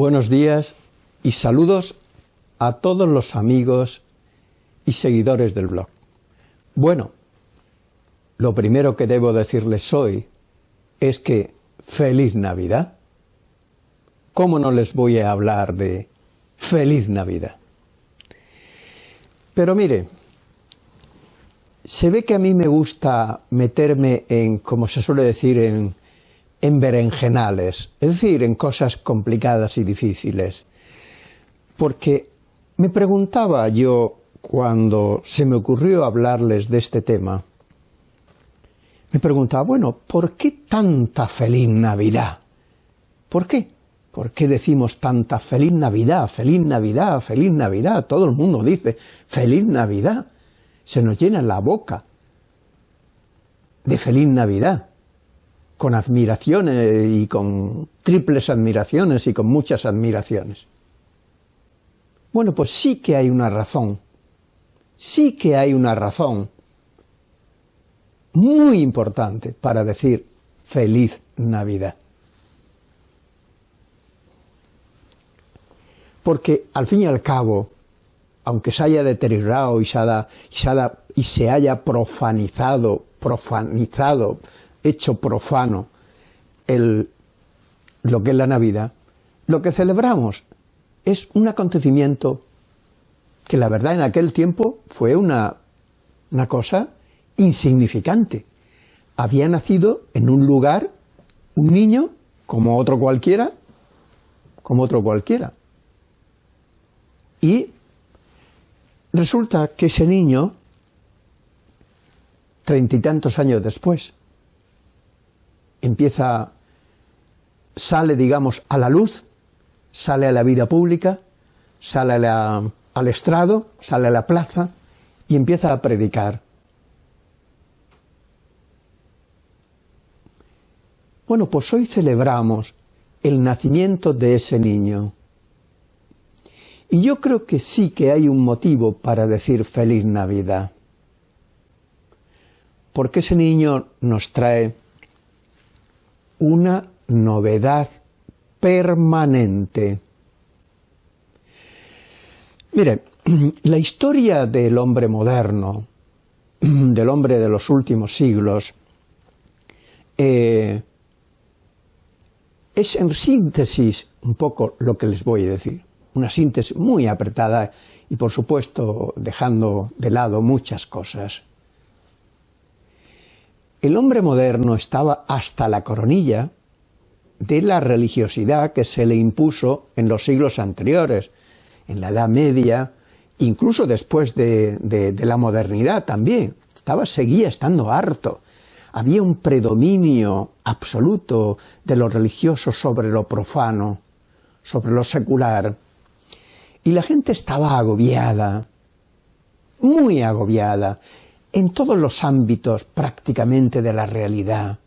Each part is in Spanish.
Buenos días y saludos a todos los amigos y seguidores del blog. Bueno, lo primero que debo decirles hoy es que feliz Navidad. ¿Cómo no les voy a hablar de feliz Navidad? Pero mire, se ve que a mí me gusta meterme en, como se suele decir, en, en berenjenales, es decir, en cosas complicadas y difíciles. Porque me preguntaba yo, cuando se me ocurrió hablarles de este tema, me preguntaba, bueno, ¿por qué tanta feliz Navidad? ¿Por qué? ¿Por qué decimos tanta feliz Navidad, feliz Navidad, feliz Navidad? Todo el mundo dice feliz Navidad. Se nos llena la boca de feliz Navidad, con admiraciones y con triples admiraciones y con muchas admiraciones. Bueno, pues sí que hay una razón, sí que hay una razón muy importante para decir feliz Navidad. Porque al fin y al cabo, aunque se haya deteriorado y se, haya, y se haya profanizado, profanizado, hecho profano el, lo que es la Navidad, lo que celebramos es un acontecimiento que la verdad en aquel tiempo fue una, una cosa insignificante. Había nacido en un lugar un niño como otro cualquiera, como otro cualquiera. Y resulta que ese niño, treinta y tantos años después, empieza, sale, digamos, a la luz, sale a la vida pública, sale al estrado, sale a la plaza y empieza a predicar. Bueno, pues hoy celebramos el nacimiento de ese niño. Y yo creo que sí que hay un motivo para decir feliz Navidad. Porque ese niño nos trae una novedad permanente. Mire, la historia del hombre moderno, del hombre de los últimos siglos, eh, es en síntesis un poco lo que les voy a decir. Una síntesis muy apretada y por supuesto dejando de lado muchas cosas. El hombre moderno estaba hasta la coronilla de la religiosidad que se le impuso en los siglos anteriores, en la Edad Media, incluso después de, la modernidad también. Estaba, seguía estando harto. Había un predominio absoluto de lo religioso sobre lo profano, sobre lo secular, y la gente estaba agobiada, muy agobiada, en todos los ámbitos prácticamente de la realidad,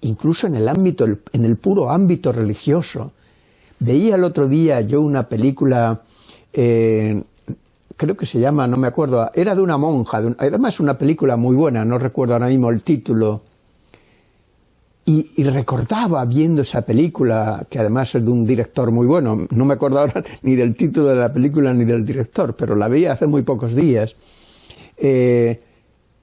incluso en el ámbito, en el puro ámbito religioso. Veía el otro día yo una película eh, creo que se llama, no me acuerdo, era de una monja, además es una película muy buena, no recuerdo ahora mismo el título, y, recordaba viendo esa película, que además es de un director muy bueno, no me acuerdo ahora ni del título de la película ni del director, pero la veía hace muy pocos días, eh,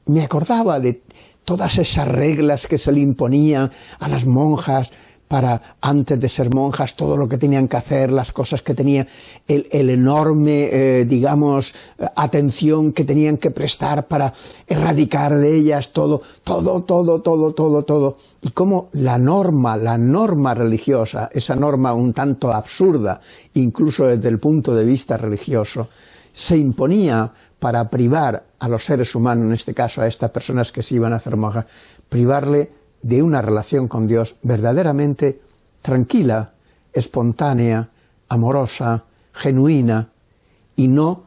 me acordaba de todas esas reglas que se le imponían a las monjas, para, antes de ser monjas, todo lo que tenían que hacer, las cosas que tenían, el, enorme, eh, digamos, atención que tenían que prestar para erradicar de ellas todo, todo, todo, todo, todo, todo. Y cómo la norma, la norma religiosa, esa norma un tanto absurda, incluso desde el punto de vista religioso, se imponía para privar a los seres humanos, en este caso a estas personas que se iban a hacer monjas, privarle de una relación con Dios verdaderamente tranquila, espontánea, amorosa, genuina, y no,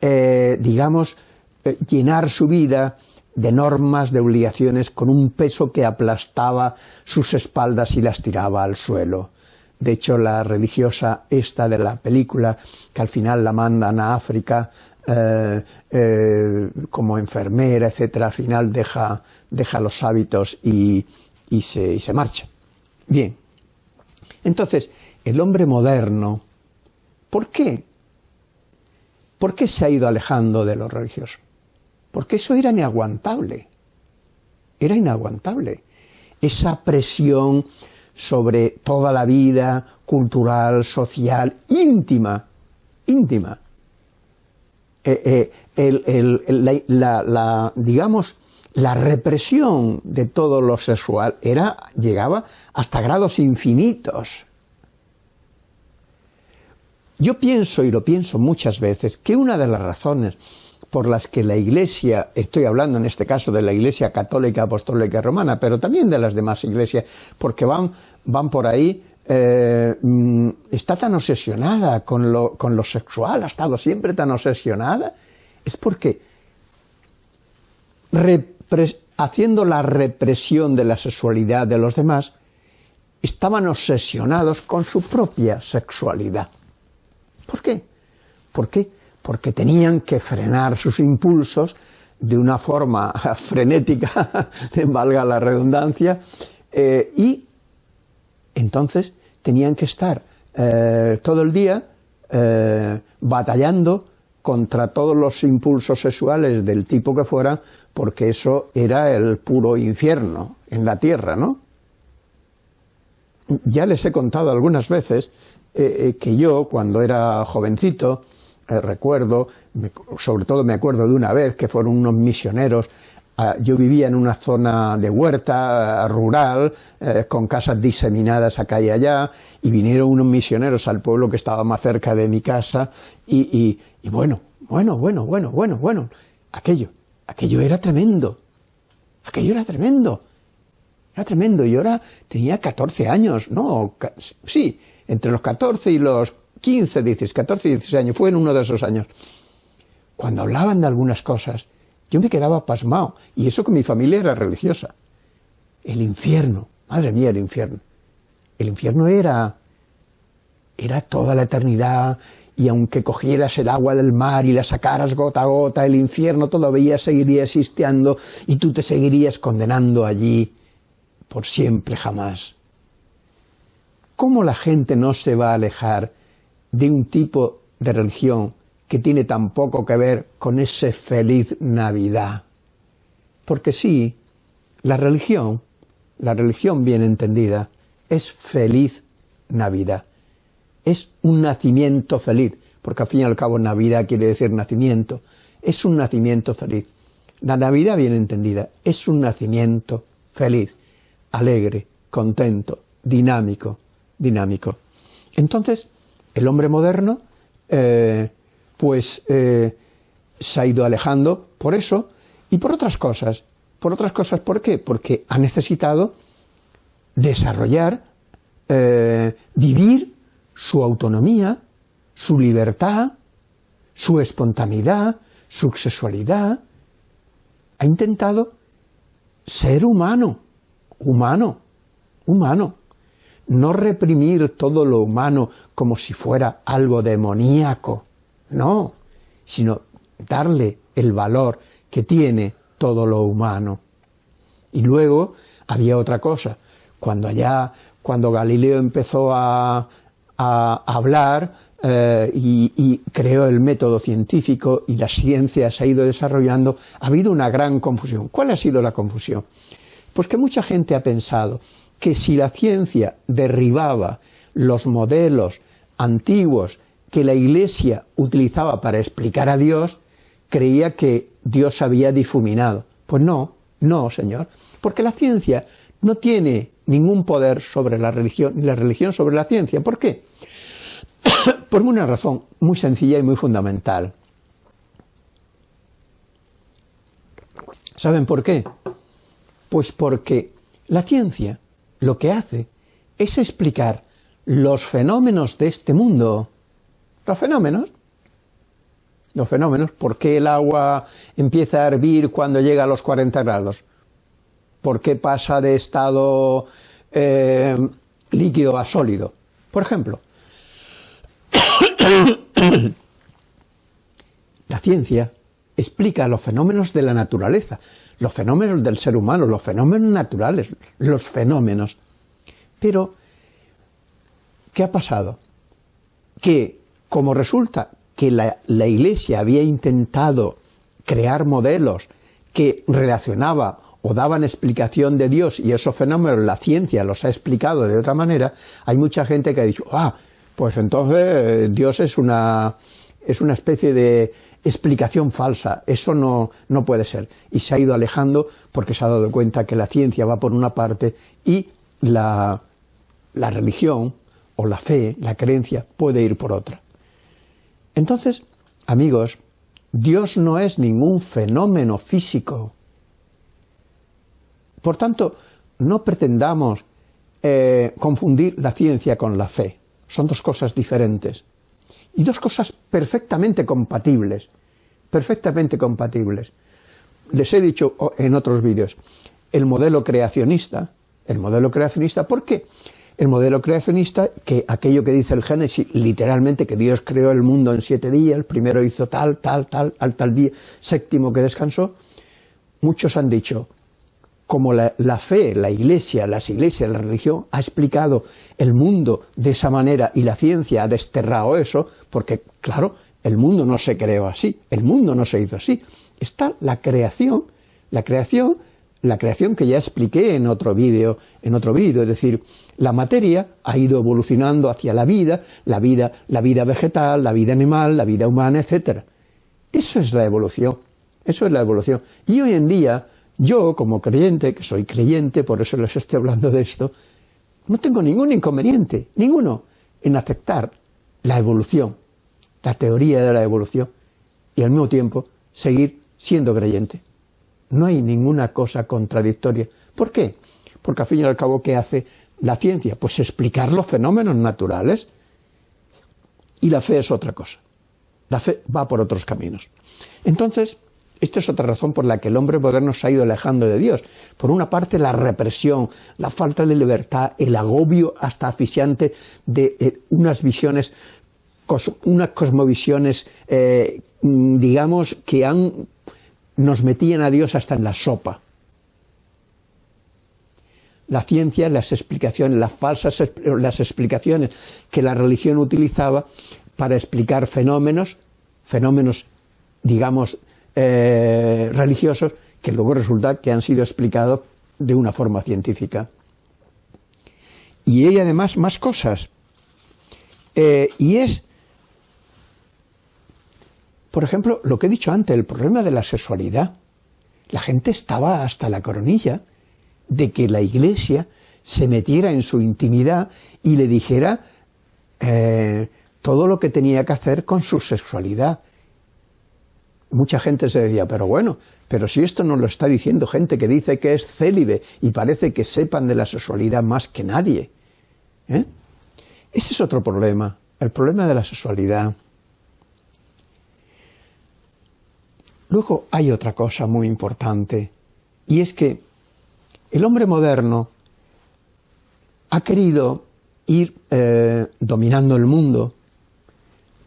eh, digamos, eh, llenar su vida de normas, de obligaciones, con un peso que aplastaba sus espaldas y las tiraba al suelo. De hecho, la religiosa esta de la película, que al final la mandan a África eh, eh, como enfermera, etcétera, al final deja, deja los hábitos y, y, se, y se marcha. Bien, Entonces, el hombre moderno, ¿por qué? ¿Por qué se ha ido alejando de lo religioso? Porque eso era inaguantable. Era inaguantable. Esa presión sobre toda la vida cultural, social, íntima, íntima. Eh, eh, la, digamos, la represión de todo lo sexual era, llegaba hasta grados infinitos. Yo pienso, y lo pienso muchas veces, que una de las razones por las que la Iglesia, estoy hablando en este caso de la Iglesia católica, apostólica romana, pero también de las demás iglesias, porque van, van por ahí, eh, mm, está tan obsesionada con lo, con lo sexual, ha estado siempre tan obsesionada, es porque haciendo la represión de la sexualidad de los demás, estaban obsesionados con su propia sexualidad. ¿Por qué? ¿Por qué? Porque tenían que frenar sus impulsos de una forma frenética, valga la redundancia, eh, y entonces tenían que estar eh, todo el día eh, batallando contra todos los impulsos sexuales del tipo que fuera, porque eso era el puro infierno en la tierra, ¿no? Ya les he contado algunas veces eh, que yo, cuando era jovencito, recuerdo, sobre todo me acuerdo de una vez que fueron unos misioneros yo vivía en una zona de huerta rural, con casas diseminadas acá y allá, y vinieron unos misioneros al pueblo que estaba más cerca de mi casa, y, y bueno, bueno, bueno, bueno, bueno, bueno, aquello, aquello era tremendo, aquello era tremendo, era tremendo, y ahora tenía 14 años, no, sí, entre los 14 y los 15, dices, 14 y 16 años, fue en uno de esos años. Cuando hablaban de algunas cosas, yo me quedaba pasmado, y eso que mi familia era religiosa. El infierno, madre mía, el infierno. El infierno era, era toda la eternidad, y aunque cogieras el agua del mar y la sacaras gota a gota, el infierno todavía seguiría existiendo y tú te seguirías condenando allí por siempre jamás. ¿Cómo la gente no se va a alejar de un tipo de religión que tiene tan poco que ver con ese feliz Navidad? Porque sí, la religión, la religión bien entendida, es feliz Navidad. Es un nacimiento feliz, porque al fin y al cabo Navidad quiere decir nacimiento. Es un nacimiento feliz. La Navidad bien entendida es un nacimiento feliz, alegre, contento, dinámico, dinámico. Entonces, el hombre moderno, eh, pues, eh, se ha ido alejando por eso y por otras cosas. Por otras cosas, ¿por qué? Porque ha necesitado desarrollar, eh, vivir su autonomía, su libertad, su espontaneidad, su sexualidad. Ha intentado ser humano, humano, humano no reprimir todo lo humano como si fuera algo demoníaco, no, sino darle el valor que tiene todo lo humano. Y luego había otra cosa, cuando allá, cuando Galileo empezó a, hablar eh, y, y, creó el método científico y la ciencia se ha ido desarrollando, ha habido una gran confusión. ¿Cuál ha sido la confusión? Pues que mucha gente ha pensado que si la ciencia derribaba los modelos antiguos que la Iglesia utilizaba para explicar a Dios, creía que Dios había difuminado. Pues no, no, Señor, porque la ciencia no tiene ningún poder sobre la religión, ni la religión sobre la ciencia. ¿Por qué? Por una razón muy sencilla y muy fundamental. ¿Saben por qué? Pues porque la ciencia lo que hace es explicar los fenómenos de este mundo. Los fenómenos. Los fenómenos. ¿Por qué el agua empieza a hervir cuando llega a los 40 grados? ¿Por qué pasa de estado eh, líquido a sólido? Por ejemplo, la ciencia explica los fenómenos de la naturaleza, los fenómenos del ser humano, los fenómenos naturales, los fenómenos. Pero ¿qué ha pasado? Que como resulta que la, Iglesia había intentado crear modelos que relacionaba o daban explicación de Dios y esos fenómenos la ciencia los ha explicado de otra manera, hay mucha gente que ha dicho, ah, pues entonces eh, Dios es una, es una especie de explicación falsa, eso no, no puede ser. Y se ha ido alejando porque se ha dado cuenta que la ciencia va por una parte y la, la religión o la fe, la creencia, puede ir por otra. Entonces, amigos, Dios no es ningún fenómeno físico. Por tanto, no pretendamos eh, confundir la ciencia con la fe. Son dos cosas diferentes. Y dos cosas perfectamente compatibles. Perfectamente compatibles. Les he dicho en otros vídeos, el modelo creacionista, el modelo creacionista, ¿por qué? El modelo creacionista, que aquello que dice el Génesis, literalmente que Dios creó el mundo en siete días, el primero hizo tal, tal, tal, al tal día, séptimo que descansó, muchos han dicho, como la, fe, la iglesia, las iglesias, la religión ha explicado el mundo de esa manera y la ciencia ha desterrado eso, porque claro, el mundo no se creó así, el mundo no se hizo así. Está la creación, la creación, la creación que ya expliqué en otro vídeo, en otro vídeo, es decir, la materia ha ido evolucionando hacia la vida, la vida, la vida vegetal, la vida animal, la vida humana, etc. Eso es la evolución, eso es la evolución. Y hoy en día, yo, como creyente, que soy creyente, por eso les estoy hablando de esto, no tengo ningún inconveniente, ninguno, en aceptar la evolución, la teoría de la evolución, y al mismo tiempo seguir siendo creyente. No hay ninguna cosa contradictoria. ¿Por qué? Porque al fin y al cabo, ¿qué hace la ciencia? Pues explicar los fenómenos naturales. Y la fe es otra cosa. La fe va por otros caminos. Entonces, esta es otra razón por la que el hombre moderno se ha ido alejando de Dios. Por una parte, la represión, la falta de libertad, el agobio hasta asfixiante de eh, unas visiones, unas cosmovisiones, eh, digamos, que han, nos metían a Dios hasta en la sopa. La ciencia, las explicaciones, las falsas las explicaciones que la religión utilizaba para explicar fenómenos, fenómenos, digamos, eh, religiosos que luego resulta que han sido explicados de una forma científica. Y hay además más cosas. Eh, y es, por ejemplo, lo que he dicho antes, el problema de la sexualidad. La gente estaba hasta la coronilla de que la iglesia se metiera en su intimidad y le dijera eh, todo lo que tenía que hacer con su sexualidad mucha gente se decía, pero bueno, pero si esto nos lo está diciendo gente que dice que es célibe y parece que sepan de la sexualidad más que nadie. ¿eh? Ese es otro problema, el problema de la sexualidad. Luego hay otra cosa muy importante, y es que el hombre moderno ha querido ir eh, dominando el mundo,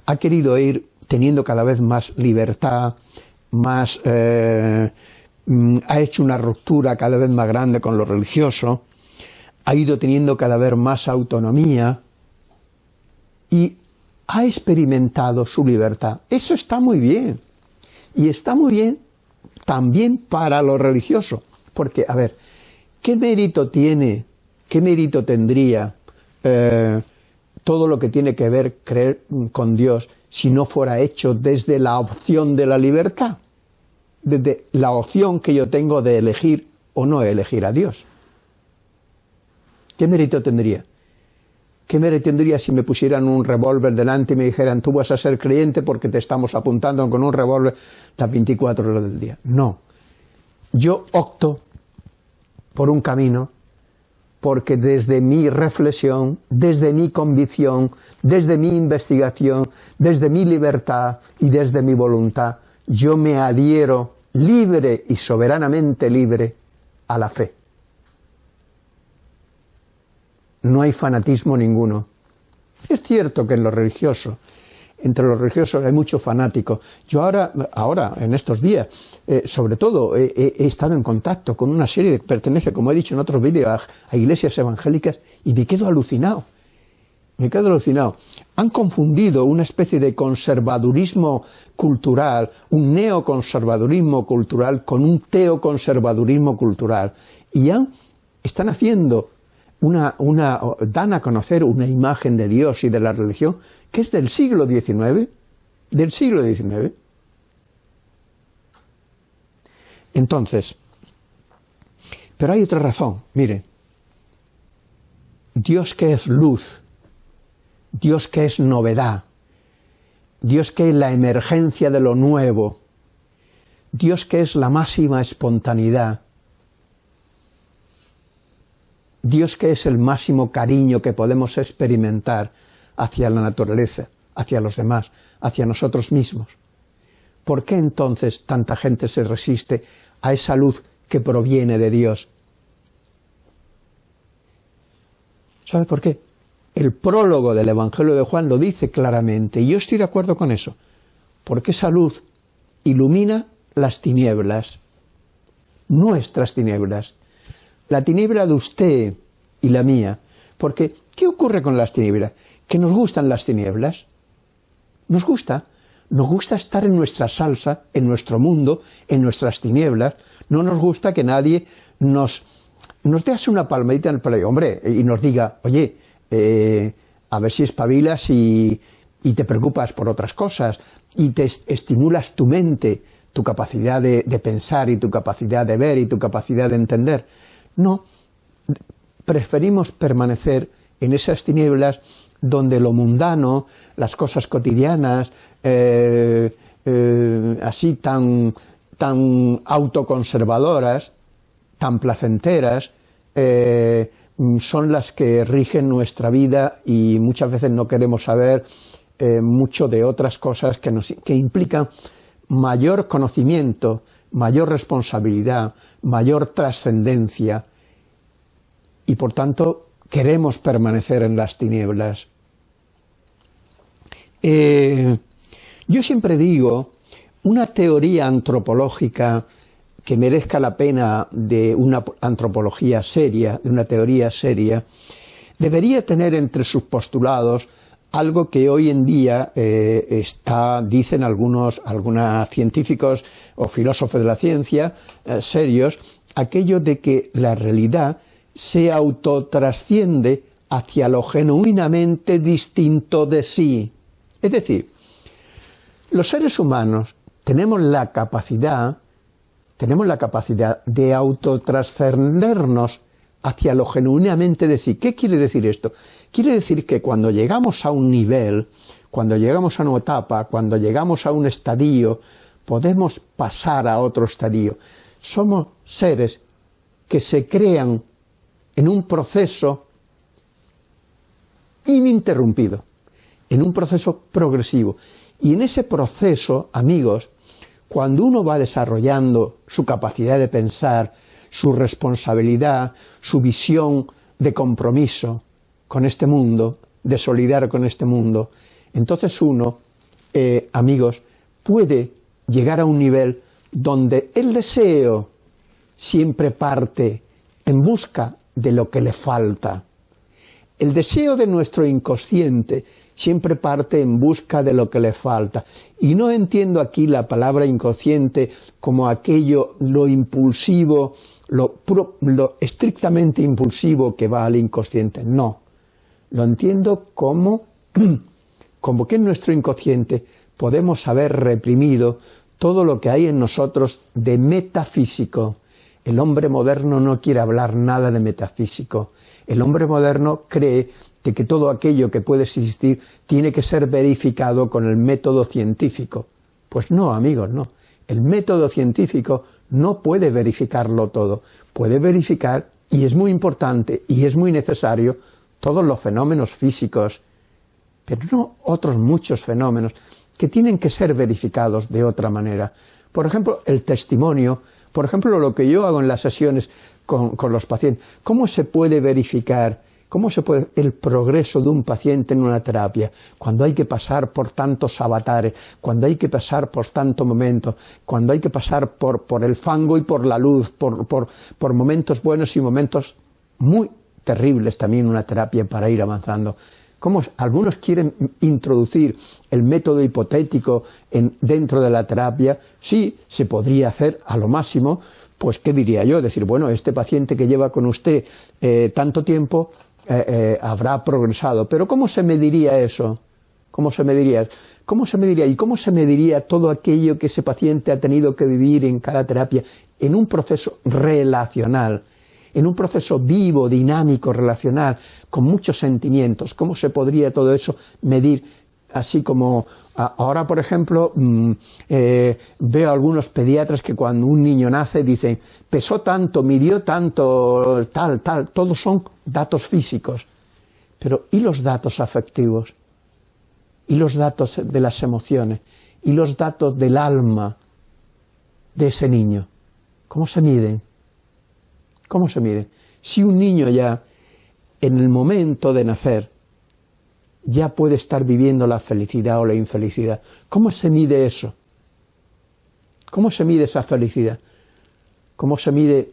ha querido ir teniendo cada vez más libertad, más, eh, mm, ha hecho una ruptura cada vez más grande con lo religioso, ha ido teniendo cada vez más autonomía y ha experimentado su libertad. Eso está muy bien. Y está muy bien también para lo religioso. Porque, a ver, ¿qué mérito tiene, qué mérito tendría eh, todo lo que tiene que ver creer con Dios si no fuera hecho desde la opción de la libertad, desde la opción que yo tengo de elegir o no elegir a Dios. ¿Qué mérito tendría? ¿Qué mérito tendría si me pusieran un revólver delante y me dijeran tú vas a ser creyente porque te estamos apuntando con un revólver las 24 horas del día? No. Yo opto por un camino porque desde mi reflexión, desde mi convicción, desde mi investigación, desde mi libertad y desde mi voluntad, yo me adhiero libre y soberanamente libre a la fe. No hay fanatismo ninguno. Es cierto que en lo religioso entre los religiosos hay mucho fanático. Yo ahora, ahora en estos días, eh, sobre todo, he estado en contacto con una serie que pertenece, como he dicho en otros vídeos, a, iglesias evangélicas y me quedo alucinado. me quedo alucinado. Han confundido una especie de conservadurismo cultural, un neoconservadurismo cultural con un teoconservadurismo cultural. Y ya están haciendo una, dan a conocer una imagen de Dios y de la religión que es del siglo XIX, del siglo XIX. Entonces, pero hay otra razón, mire, Dios que es luz, Dios que es novedad, Dios que es la emergencia de lo nuevo, Dios que es la máxima espontaneidad, Dios que es el máximo cariño que podemos experimentar hacia la naturaleza, hacia los demás, hacia nosotros mismos. ¿Por qué entonces tanta gente se resiste a esa luz que proviene de Dios? ¿Sabe por qué? El prólogo del Evangelio de Juan lo dice claramente, y yo estoy de acuerdo con eso, porque esa luz ilumina las tinieblas, nuestras tinieblas, la tiniebla de usted y la mía. Porque, ¿qué ocurre con las tinieblas? Que nos gustan las tinieblas. Nos gusta. Nos gusta estar en nuestra salsa, en nuestro mundo, en nuestras tinieblas. No nos gusta que nadie nos, nos dé una palmadita en el pelo, hombre, y nos diga, oye, eh, a ver si espabilas y, y, te preocupas por otras cosas, y te estimulas tu mente, tu capacidad de pensar y tu capacidad de ver y tu capacidad de entender. No, preferimos permanecer en esas tinieblas donde lo mundano, las cosas cotidianas, eh, eh, así tan, tan autoconservadoras, tan placenteras, eh, son las que rigen nuestra vida y muchas veces no queremos saber mucho de otras cosas que, nos, que implican mayor conocimiento, mayor responsabilidad, mayor trascendencia, y por tanto queremos permanecer en las tinieblas. Eh, yo siempre digo, una teoría antropológica que merezca la pena de una antropología seria, de una teoría seria, debería tener entre sus postulados algo que hoy en día eh, está, dicen algunos, algunos científicos o filósofos de la ciencia eh, serios, aquello de que la realidad se autotrasciende hacia lo genuinamente distinto de sí. Es decir, los seres humanos tenemos la capacidad, tenemos la capacidad de autotrascendernos hacia lo genuinamente de sí. ¿Qué quiere decir esto? Quiere decir que cuando llegamos a un nivel, cuando llegamos a una etapa, cuando llegamos a un estadio, podemos pasar a otro estadio. Somos seres que se crean en un proceso ininterrumpido, en un proceso progresivo. Y en ese proceso, amigos, cuando uno va desarrollando su capacidad de pensar, su responsabilidad, su visión de compromiso con este mundo, de solidar con este mundo, entonces uno, eh, amigos, puede llegar a un nivel donde el deseo siempre parte en busca de lo que le falta. El deseo de nuestro inconsciente siempre parte en busca de lo que le falta. Y no entiendo aquí la palabra inconsciente como aquello, lo impulsivo, lo, lo estrictamente impulsivo que va al inconsciente. No. Lo entiendo como, como que en nuestro inconsciente podemos haber reprimido todo lo que hay en nosotros de metafísico, el hombre moderno no quiere hablar nada de metafísico. El hombre moderno cree que, que todo aquello que puede existir tiene que ser verificado con el método científico. Pues no, amigos, no. El método científico no puede verificarlo todo. Puede verificar, y es muy importante y es muy necesario, todos los fenómenos físicos, pero no otros muchos fenómenos que tienen que ser verificados de otra manera. Por ejemplo, el testimonio por ejemplo, lo que yo hago en las sesiones con, los pacientes, ¿cómo se puede verificar ¿Cómo se puede el progreso de un paciente en una terapia? Cuando hay que pasar por tantos avatares, cuando hay que pasar por tantos momentos, cuando hay que pasar por, por el fango y por la luz, por, por, por, momentos buenos y momentos muy terribles también una terapia para ir avanzando. Cómo algunos quieren introducir el método hipotético en, dentro de la terapia, sí, se podría hacer a lo máximo, pues ¿qué diría yo? Decir, bueno, este paciente que lleva con usted eh, tanto tiempo eh, eh, habrá progresado, pero ¿cómo se mediría eso? ¿Cómo se mediría? ¿Cómo se mediría? ¿Y cómo se mediría todo aquello que ese paciente ha tenido que vivir en cada terapia en un proceso relacional? En un proceso vivo, dinámico, relacional, con muchos sentimientos. ¿Cómo se podría todo eso medir? Así como ahora, por ejemplo, mm, eh, veo algunos pediatras que cuando un niño nace dicen, pesó tanto, midió tanto, tal, tal, todos son datos físicos. Pero ¿y los datos afectivos? ¿Y los datos de las emociones? ¿Y los datos del alma de ese niño? ¿Cómo se miden? ¿Cómo se mide? Si un niño ya, en el momento de nacer, ya puede estar viviendo la felicidad o la infelicidad, ¿cómo se mide eso? ¿Cómo se mide esa felicidad? ¿Cómo se mide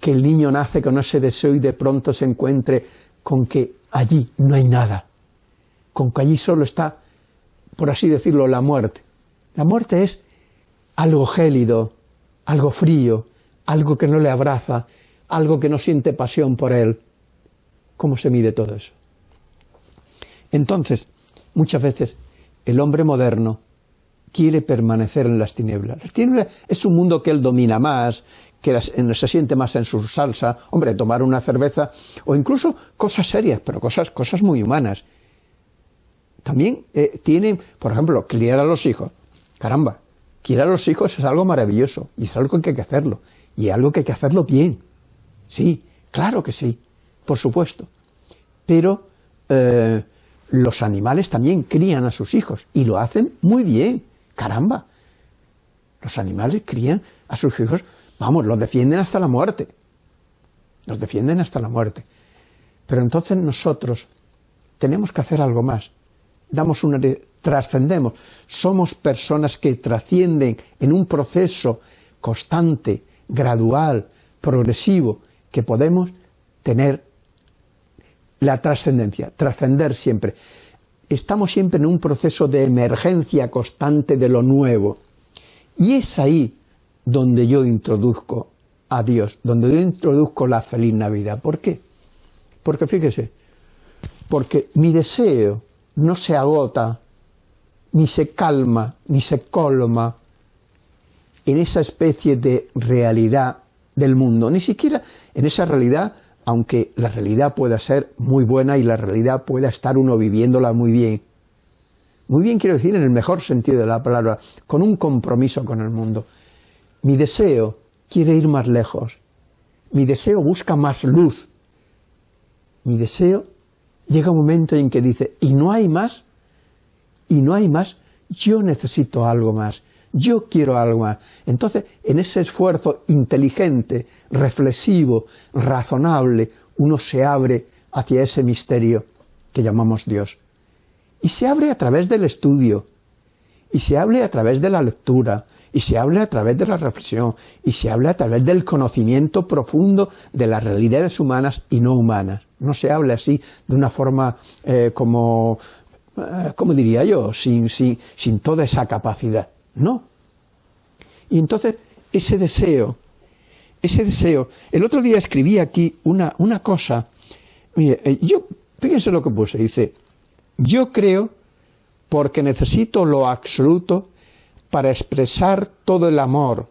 que el niño nace con ese deseo y de pronto se encuentre con que allí no hay nada? Con que allí solo está, por así decirlo, la muerte. La muerte es algo gélido, algo frío, algo que no le abraza, algo que no siente pasión por él. ¿Cómo se mide todo eso? Entonces, muchas veces el hombre moderno quiere permanecer en las tinieblas. Las tinieblas es un mundo que él domina más, que se siente más en su salsa, hombre, tomar una cerveza, o incluso cosas serias, pero cosas, cosas muy humanas. También eh, tienen, por ejemplo, criar a los hijos. Caramba, criar a los hijos es algo maravilloso, y es algo que hay que hacerlo, y es algo que hay que hacerlo bien. Sí, claro que sí, por supuesto. Pero eh, los animales también crían a sus hijos y lo hacen muy bien, caramba. Los animales crían a sus hijos, vamos, los defienden hasta la muerte. Los defienden hasta la muerte. Pero entonces nosotros tenemos que hacer algo más. Damos una trascendemos. Somos personas que trascienden en un proceso constante, gradual, progresivo, que podemos tener la trascendencia, trascender siempre. Estamos siempre en un proceso de emergencia constante de lo nuevo. Y es ahí donde yo introduzco a Dios, donde yo introduzco la feliz Navidad. ¿Por qué? Porque fíjese, porque mi deseo no se agota, ni se calma, ni se colma en esa especie de realidad del mundo, ni siquiera en esa realidad, aunque la realidad pueda ser muy buena y la realidad pueda estar uno viviéndola muy bien. Muy bien quiero decir en el mejor sentido de la palabra, con un compromiso con el mundo. Mi deseo quiere ir más lejos, mi deseo busca más luz, mi deseo llega un momento en que dice, y no hay más, y no hay más, yo necesito algo más, yo quiero algo más. Entonces, en ese esfuerzo inteligente, reflexivo, razonable, uno se abre hacia ese misterio que llamamos Dios. Y se abre a través del estudio, y se abre a través de la lectura, y se abre a través de la reflexión, y se abre a través del conocimiento profundo de las realidades humanas y no humanas. No se habla así de una forma eh, como, eh, ¿cómo diría yo?, sin, sin, sin toda esa capacidad. No. Y entonces, ese deseo, ese deseo, el otro día escribí aquí una, una cosa, mire, eh, yo, fíjense lo que puse, dice, yo creo porque necesito lo absoluto para expresar todo el amor,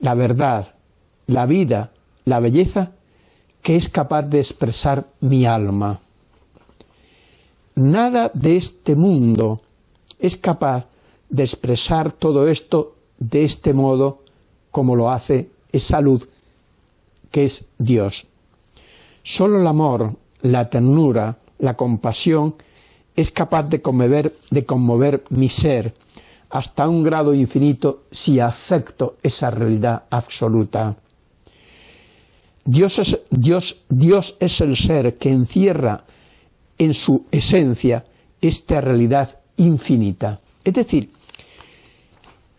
la verdad, la vida, la belleza que es capaz de expresar mi alma. Nada de este mundo es capaz de expresar todo esto de este modo como lo hace esa luz que es Dios. Solo el amor, la ternura, la compasión es capaz de conmover, de conmover mi ser hasta un grado infinito si acepto esa realidad absoluta. Dios es, Dios, Dios es el ser que encierra en su esencia esta realidad infinita. Es decir,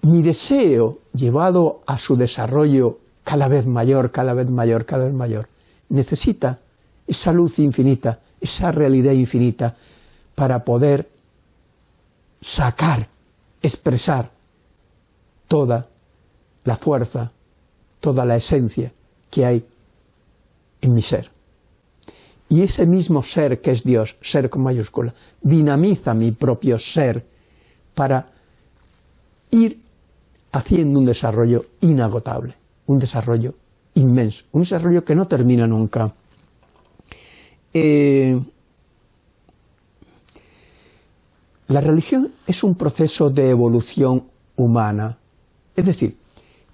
mi deseo llevado a su desarrollo cada vez mayor, cada vez mayor, cada vez mayor, necesita esa luz infinita, esa realidad infinita, para poder sacar, expresar toda la fuerza, toda la esencia que hay en mi ser. Y ese mismo ser que es Dios, ser con mayúscula, dinamiza mi propio ser para ir haciendo un desarrollo inagotable, un desarrollo inmenso, un desarrollo que no termina nunca. Eh, la religión es un proceso de evolución humana, es decir,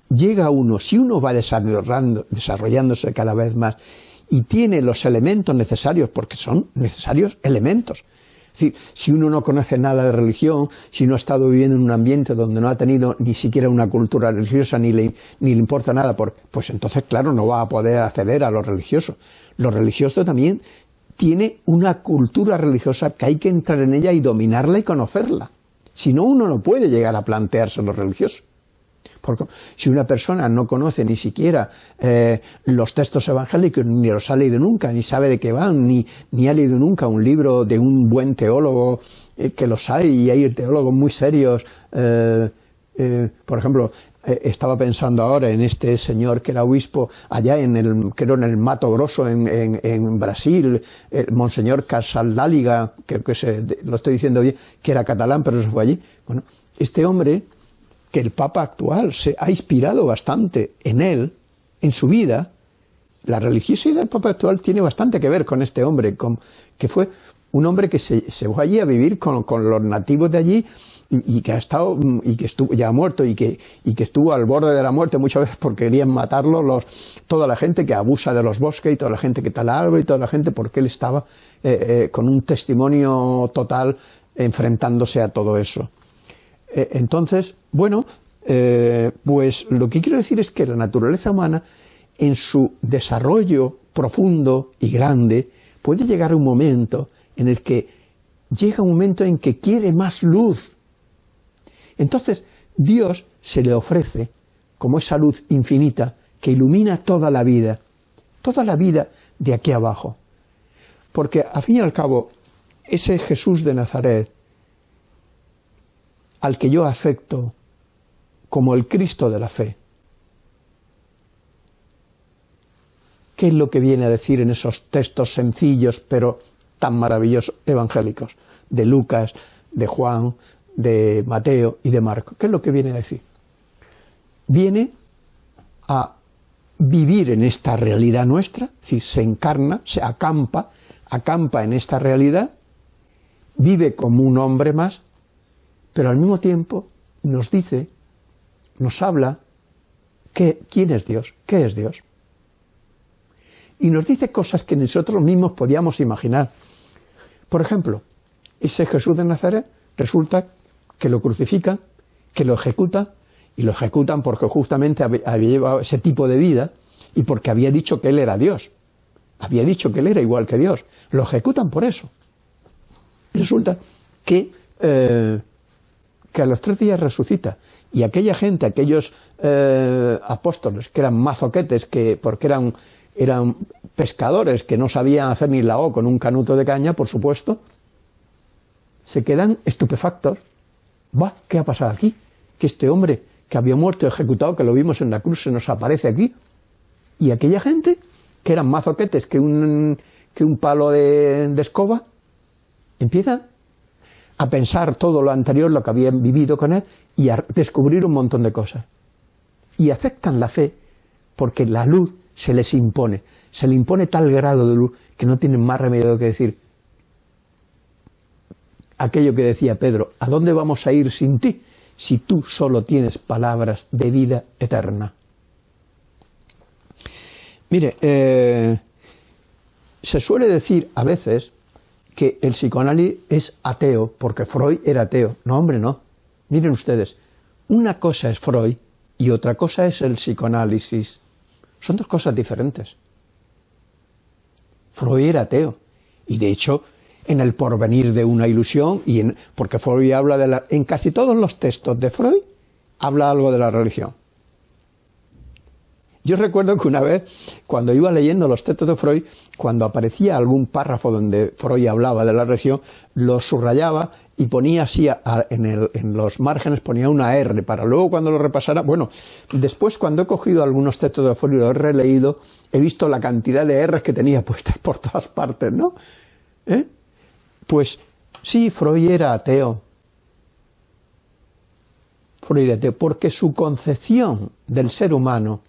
llega uno, si uno va desarrollándose cada vez más y tiene los elementos necesarios, porque son necesarios elementos. Es decir, si uno no conoce nada de religión, si no ha estado viviendo en un ambiente donde no ha tenido ni siquiera una cultura religiosa, ni le, ni le importa nada, pues entonces, claro, no va a poder acceder a lo religioso. Lo religioso también tiene una cultura religiosa que hay que entrar en ella y dominarla y conocerla. Si no, uno no puede llegar a plantearse lo religioso. Porque si una persona no conoce ni siquiera eh, los textos evangélicos, ni los ha leído nunca, ni sabe de qué van, ni, ni ha leído nunca un libro de un buen teólogo, eh, que los hay, y hay teólogos muy serios, eh, por ejemplo, estaba pensando ahora en este señor que era obispo allá en el, creo en el Mato Grosso en, en, Brasil, el Monseñor Casaldáliga, creo que lo estoy diciendo bien, que era catalán pero se fue allí. Bueno, este hombre que el Papa actual se ha inspirado bastante en él, en su vida, la religiosidad del Papa actual tiene bastante que ver con este hombre, que fue un hombre que se, fue allí a vivir con, los nativos de allí y, que ha estado y que estuvo ya muerto y que, y que estuvo al borde de la muerte muchas veces porque querían matarlo los, toda la gente que abusa de los bosques y toda la gente que tala árbol y toda la gente porque él estaba eh, eh, con un testimonio total enfrentándose a todo eso. Eh, entonces, bueno, eh, pues lo que quiero decir es que la naturaleza humana, en su desarrollo profundo y grande, puede llegar un momento en el que llega un momento en que quiere más luz. Entonces, Dios se le ofrece como esa luz infinita que ilumina toda la vida, toda la vida de aquí abajo. Porque, a fin y al cabo, ese Jesús de Nazaret, al que yo acepto como el Cristo de la fe. ¿Qué es lo que viene a decir en esos textos sencillos pero tan maravillosos evangélicos de Lucas, de Juan, de Mateo y de Marco? ¿Qué es lo que viene a decir? Viene a vivir en esta realidad nuestra, es decir, se encarna, se acampa, acampa en esta realidad, vive como un hombre más, pero al mismo tiempo nos dice, nos habla, que, quién es Dios, qué es Dios. Y nos dice cosas que nosotros mismos podíamos imaginar. Por ejemplo, ese Jesús de Nazaret resulta que lo crucifican, que lo ejecuta, y lo ejecutan porque justamente había llevado ese tipo de vida y porque había dicho que él era Dios. Había dicho que él era igual que Dios. Lo ejecutan por eso. Resulta que eh, que a los tres días resucita. Y aquella gente, aquellos eh, apóstoles que eran mazoquetes, que, porque eran, eran pescadores que no sabían hacer ni la con un canuto de caña, por supuesto, se quedan estupefactos. ¿Va? ¿Qué ha pasado aquí? Que este hombre que había muerto ejecutado, que lo vimos en la cruz, se nos aparece aquí. Y aquella gente, que eran mazoquetes que un, que un palo de, de escoba, empieza a pensar todo lo anterior, lo que habían vivido con él, y a descubrir un montón de cosas. Y aceptan la fe porque la luz se les impone, se le impone tal grado de luz que no tienen más remedio que decir aquello que decía Pedro, ¿a dónde vamos a ir sin ti si tú solo tienes palabras de vida eterna? Mire, eh, se suele decir a veces que el psicoanálisis es ateo, porque Freud era ateo. No, hombre, no. Miren ustedes, una cosa es Freud y otra cosa es el psicoanálisis. Son dos cosas diferentes. Freud era ateo. Y de hecho, en el porvenir de una ilusión, y en, porque Freud habla de la, en casi todos los textos de Freud, habla algo de la religión. Yo recuerdo que una vez, cuando iba leyendo los textos de Freud, cuando aparecía algún párrafo donde Freud hablaba de la religión, lo subrayaba y ponía así en, los márgenes, ponía una R, para luego cuando lo repasara, bueno, después cuando he cogido algunos textos de Freud y los he releído, he visto la cantidad de R's que tenía puestas por todas partes, ¿no? ¿Eh? Pues sí, Freud era ateo, porque su concepción del ser humano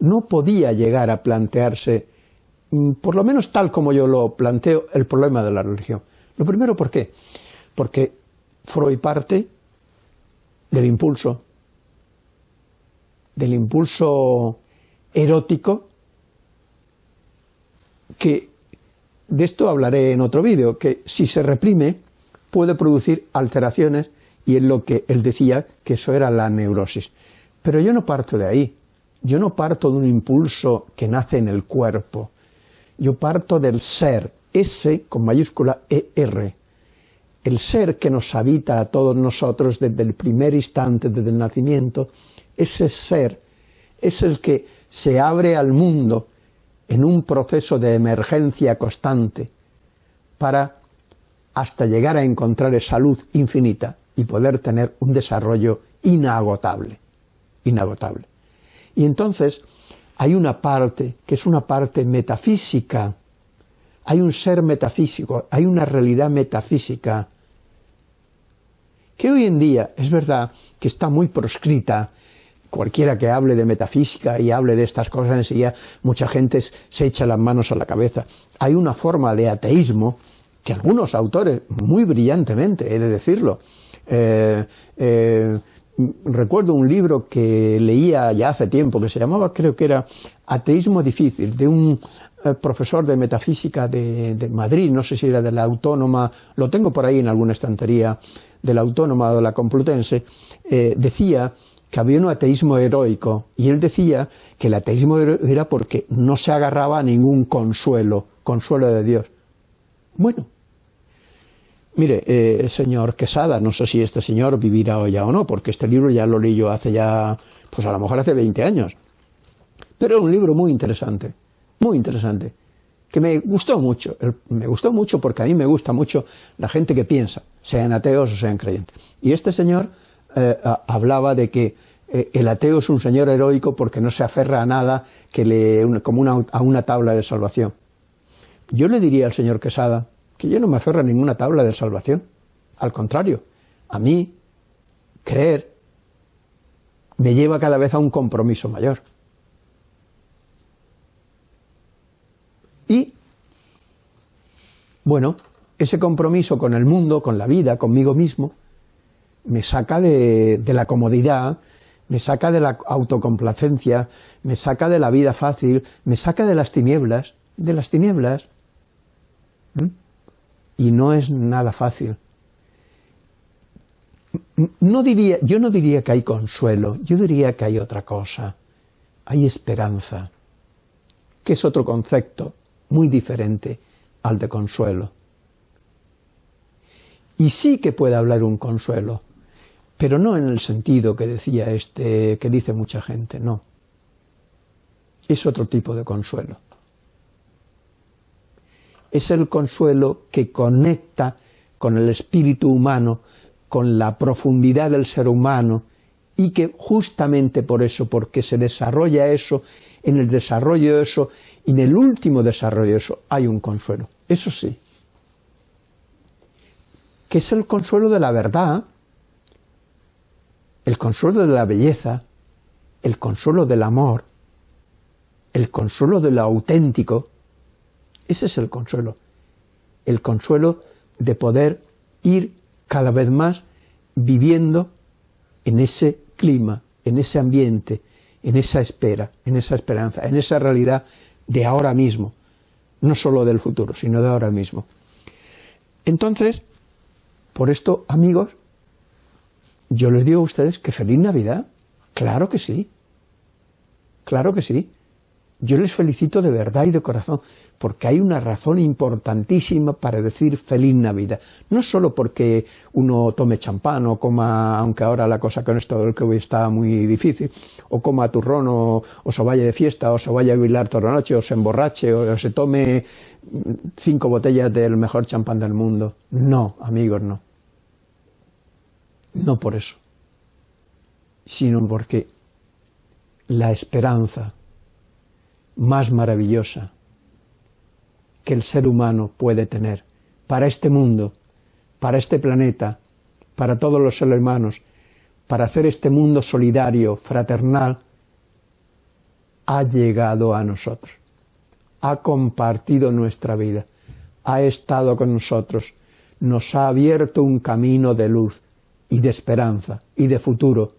no podía llegar a plantearse, mm, por lo menos tal como yo lo planteo, el problema de la religión. Lo primero, ¿por qué? Porque Freud parte del impulso, del impulso erótico, que de esto hablaré en otro vídeo, que si se reprime puede producir alteraciones y es lo que él decía que eso era la neurosis. Pero yo no parto de ahí, yo no parto de un impulso que nace en el cuerpo, yo parto del ser, S con mayúscula ER, el ser que nos habita a todos nosotros desde el primer instante, desde el nacimiento, ese ser es el que se abre al mundo en un proceso de emergencia constante para hasta llegar a encontrar esa luz infinita y poder tener un desarrollo inagotable, inagotable. Y entonces hay una parte que es una parte metafísica, hay un ser metafísico, hay una realidad metafísica que hoy en día es verdad que está muy proscrita. Cualquiera que hable de metafísica y hable de estas cosas enseguida, mucha gente se echa las manos a la cabeza. Hay una forma de ateísmo que algunos autores, muy brillantemente, he de decirlo, eh, eh, recuerdo un libro que leía ya hace tiempo, que se llamaba, creo que era Ateísmo Difícil, de un eh, profesor de metafísica de, Madrid, no sé si era de la Autónoma, lo tengo por ahí en alguna estantería, de la Autónoma o de la Complutense, decía que había un ateísmo heroico, y él decía que el ateísmo era porque no se agarraba a ningún consuelo, consuelo de Dios. Bueno, Mire, eh, señor Quesada, no sé si este señor vivirá hoy ya o no, porque este libro ya lo leí yo hace ya, pues a lo mejor hace 20 años. Pero es un libro muy interesante, muy interesante, que me gustó mucho. Me gustó mucho porque a mí me gusta mucho la gente que piensa, sean ateos o sean creyentes. Y este señor eh, hablaba de que eh, el ateo es un señor heroico porque no se aferra a nada que le, como una, a una tabla de salvación. Yo le diría al señor Quesada, que yo no me aferro a ninguna tabla de salvación. Al contrario, a mí creer me lleva cada vez a un compromiso mayor. Y, bueno, ese compromiso con el mundo, con la vida, conmigo mismo, me saca de, la comodidad, me saca de la autocomplacencia, me saca de la vida fácil, me saca de las tinieblas, de las tinieblas y no es nada fácil. No diría, yo no diría que hay consuelo, yo diría que hay otra cosa. Hay esperanza, que es otro concepto muy diferente al de consuelo. Y sí que puede hablar un consuelo, pero no en el sentido que decía este, que dice mucha gente, no. Es otro tipo de consuelo es el consuelo que conecta con el espíritu humano, con la profundidad del ser humano, y que justamente por eso, porque se desarrolla eso, en el desarrollo de eso, y en el último desarrollo de eso, hay un consuelo. Eso sí. Que es el consuelo de la verdad, el consuelo de la belleza, el consuelo del amor, el consuelo de lo auténtico, ese es el consuelo. El consuelo de poder ir cada vez más viviendo en ese clima, en ese ambiente, en esa espera, en esa esperanza, en esa realidad de ahora mismo, no solo del futuro, sino de ahora mismo. Entonces, por esto, amigos, yo les digo a ustedes que feliz Navidad, claro que sí, claro que sí, yo les felicito de verdad y de corazón, porque hay una razón importantísima para decir feliz Navidad. No solo porque uno tome champán o coma, aunque ahora la cosa con esto del COVID está muy difícil, o coma turrón o, se vaya de fiesta o se vaya a bailar toda la noche o se emborrache o se tome cinco botellas del mejor champán del mundo. No, amigos, no. No por eso, sino porque la esperanza más maravillosa que el ser humano puede tener para este mundo, para este planeta, para todos los seres humanos, para hacer este mundo solidario, fraternal, ha llegado a nosotros, ha compartido nuestra vida, ha estado con nosotros, nos ha abierto un camino de luz y de esperanza y de futuro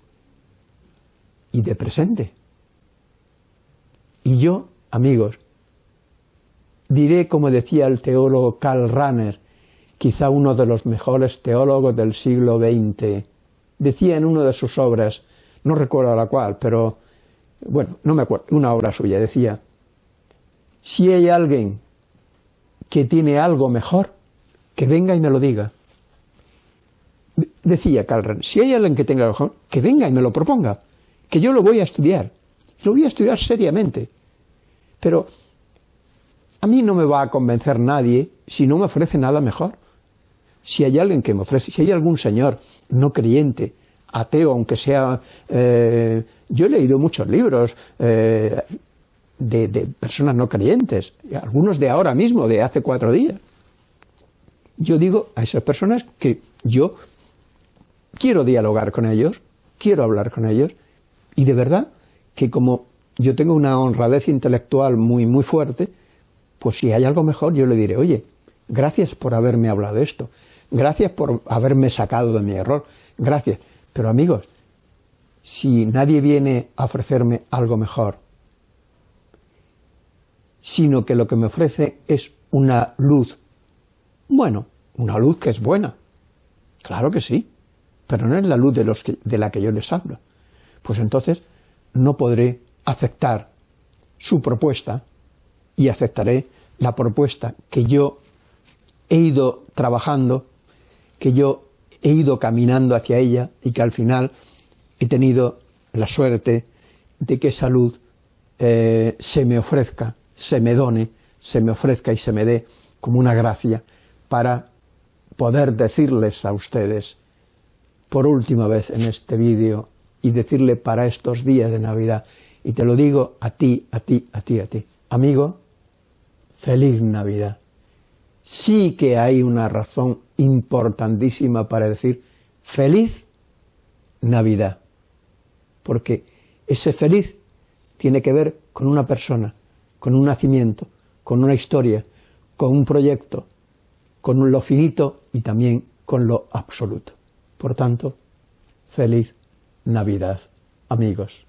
y de presente. Y yo, amigos, diré como decía el teólogo Karl Rahner, quizá uno de los mejores teólogos del siglo XX, decía en una de sus obras, no recuerdo la cual, pero bueno, no me acuerdo, una obra suya, decía, si hay alguien que tiene algo mejor, que venga y me lo diga. Decía Karl Rahner, si hay alguien que tenga algo mejor, que venga y me lo proponga, que yo lo voy a estudiar, lo voy a estudiar seriamente. Pero a mí no me va a convencer nadie si no me ofrece nada mejor. Si hay alguien que me ofrece, si hay algún señor no creyente, ateo, aunque sea... Eh, yo he leído muchos libros eh, de, de personas no creyentes, algunos de ahora mismo, de hace cuatro días. Yo digo a esas personas que yo quiero dialogar con ellos, quiero hablar con ellos, y de verdad que como yo tengo una honradez intelectual muy, muy fuerte, pues si hay algo mejor yo le diré, oye, gracias por haberme hablado de esto, gracias por haberme sacado de mi error, gracias. Pero amigos, si nadie viene a ofrecerme algo mejor, sino que lo que me ofrece es una luz, bueno, una luz que es buena, claro que sí, pero no es la luz de, los de la que yo les hablo, pues entonces no podré aceptar su propuesta y aceptaré la propuesta que yo he ido trabajando, que yo he ido caminando hacia ella y que al final he tenido la suerte de que esa luz eh, se me ofrezca, se me done, se me ofrezca y se me dé como una gracia para poder decirles a ustedes por última vez en este vídeo y decirle para estos días de Navidad y te lo digo a ti, a ti, a ti, a ti. Amigo, feliz Navidad. Sí que hay una razón importantísima para decir feliz Navidad. Porque ese feliz tiene que ver con una persona, con un nacimiento, con una historia, con un proyecto, con lo finito y también con lo absoluto. Por tanto, feliz Navidad, amigos.